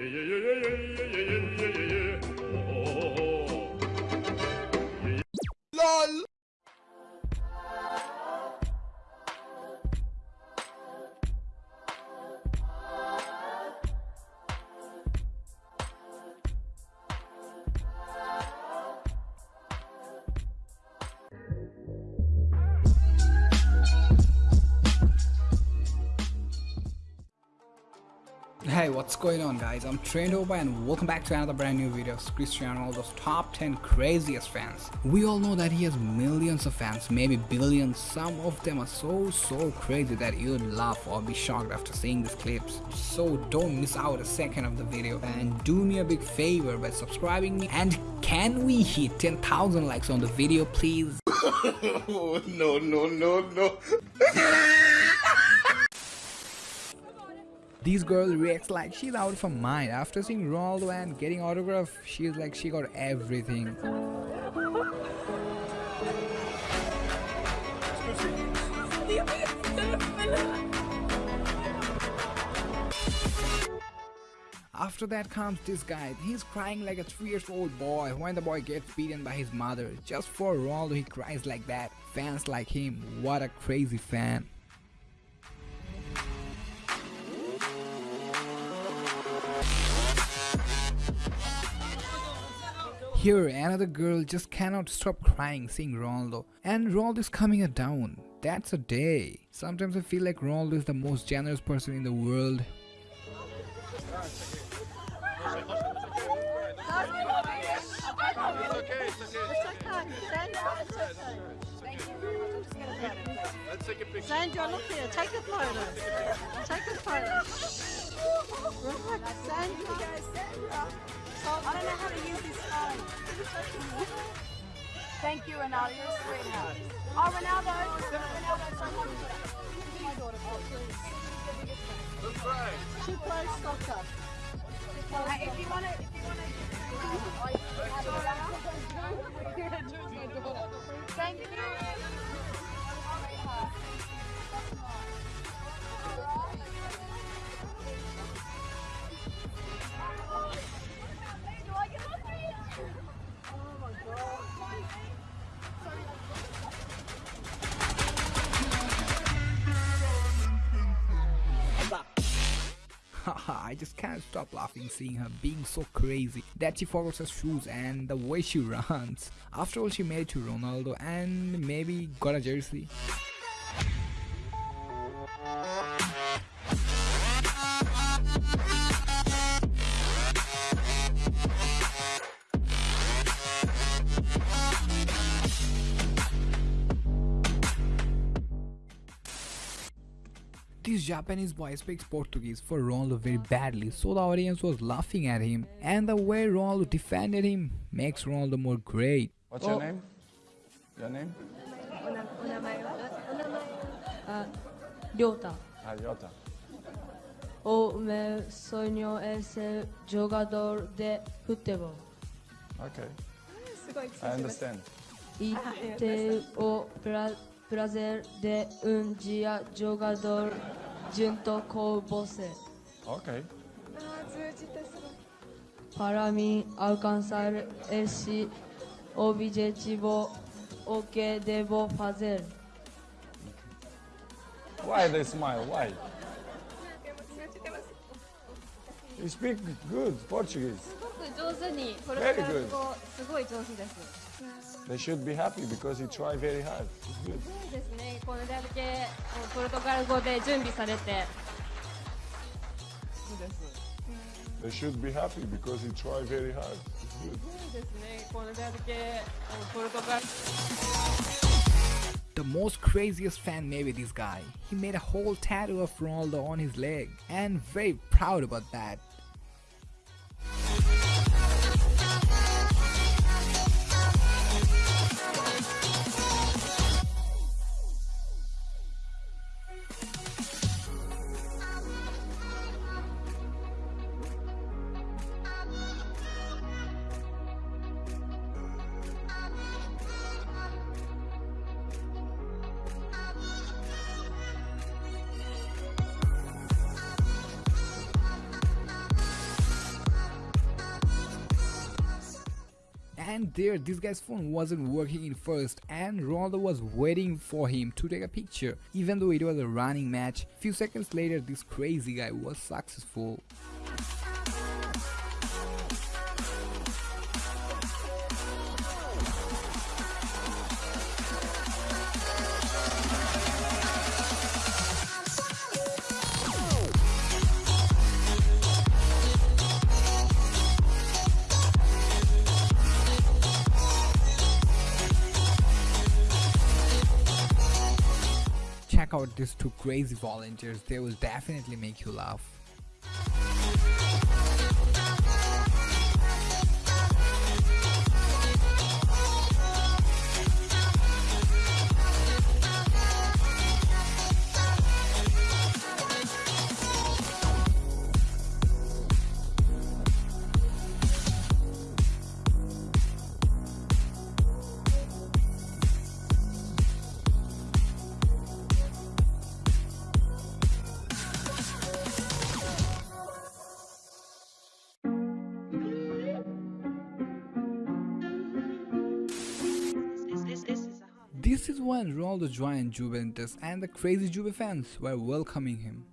LOL What's going on guys? I'm Over and welcome back to another brand new video of Cristiano Ronaldo's top 10 craziest fans. We all know that he has millions of fans, maybe billions. Some of them are so so crazy that you'd laugh or be shocked after seeing these clips. So don't miss out a second of the video and do me a big favor by subscribing me and can we hit 10,000 likes on the video please? no no no no This girl reacts like she's out of her mind. After seeing Ronaldo and getting autograph, she's like she got everything. After that comes this guy. He's crying like a 3 years old boy when the boy gets beaten by his mother. Just for Ronaldo he cries like that. Fans like him, what a crazy fan. Here, another girl just cannot stop crying seeing Ronaldo. And Ronaldo is coming her down. That's a day. Sometimes I feel like Ronaldo is the most generous person in the world. Sandra, look here. Take a photo. Take a photo. Sandra. I don't know how to use this phone. Thank you, Ronaldo. You're a sweetheart. Oh, Ronaldo. My daughter, please. She plays soccer. Hey, if you want to, if you want to. Thank you. I just can't stop laughing seeing her being so crazy that she forgets her shoes and the way she runs. After all she made it to Ronaldo and maybe got a jersey. Japanese boy speaks Portuguese for Ronaldo very badly so the audience was laughing at him and the way Ronaldo defended him makes Ronaldo more great. What's oh. your name? Your name? Uh, Ryota. Ryota. Ah, o meu sonho é ser jogador de futebol. Okay. I understand. E ter o prazer de um dia jogador junto. Okay. てすごい Para mim alcançar esse objetivo, o que devo fazer? Why they smile? Why? You speak good Portuguese. すごく上手にポル Very トガル good. 語すごい上手です。They should be happy because you try very hard. It's good. すごいですね。これだけポルトガル語で準備されて。 They should be happy because you try very hard. It's good. そうですね。これだけポルトガル The most craziest fan may be this guy. He made a whole tattoo of Ronaldo on his leg and very proud about that. And there this guy's phone wasn't working in first and Ronaldo was waiting for him to take a picture even though it was a running match. Few seconds later this crazy guy was successful check out these two crazy volunteers they will definitely make you laugh When Ronaldo joined Juventus and the crazy Juve fans were welcoming him.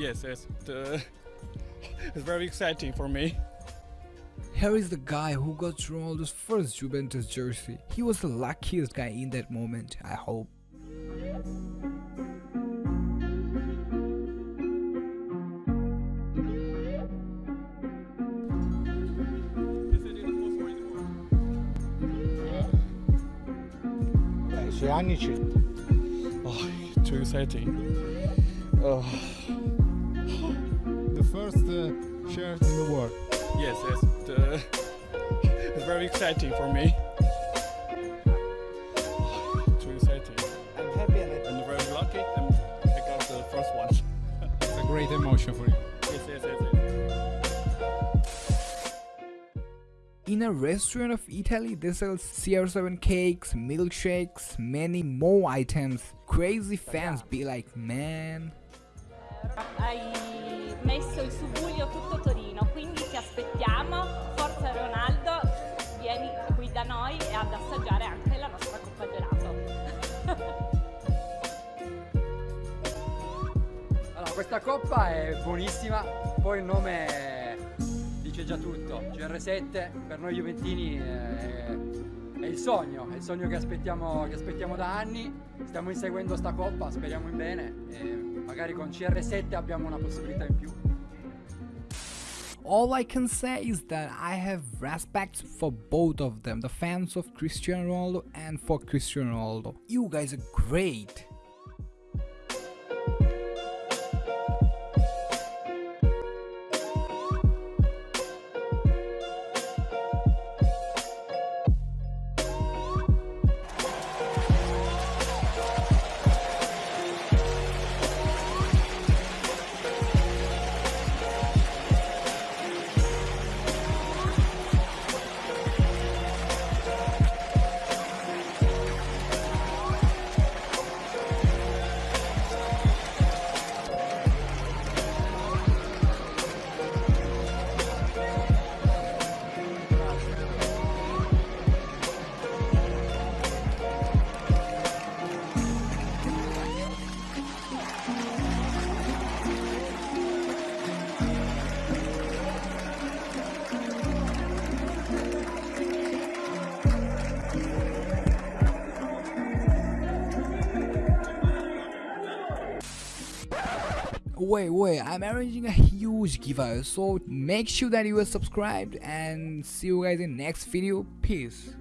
Yes, yes. The, it's very exciting for me. Here is the guy who got Ronaldo's first Juventus jersey. He was the luckiest guy in that moment, I hope. I suoi anni ci... Oh, too exciting. Oh, The first uh, shirt in the world. yes, yes. The, it's very exciting for me. Too exciting. I'm happy and And very lucky. And I got the first one. It's a great emotion for you. Yes, yes, yes. yes. In a restaurant of Italy, they sell CR7 cakes, milkshakes, many more items. Crazy fans be like, man. Coppa è buonissima, poi il nome dice già tutto. CR7 per noi Juventini è, è il sogno, è il sogno che aspettiamo, che aspettiamo da anni. Stiamo inseguendo sta coppa, speriamo in bene e magari con CR7 abbiamo una possibilità in più. All I can say is that I have respect for both of them, the fans of Cristiano Ronaldo and for Cristiano Ronaldo. You guys are great. Wait, wait, I'm arranging a huge giveaway, so make sure that you are subscribed and see you guys in next video. Peace.